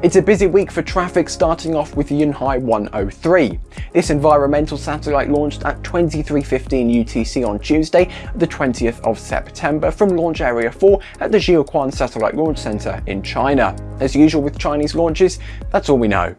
It's a busy week for traffic starting off with Yunhai 103. This environmental satellite launched at 23.15 UTC on Tuesday, the 20th of September from Launch Area 4 at the Jiuquan Satellite Launch Center in China. As usual with Chinese launches, that's all we know.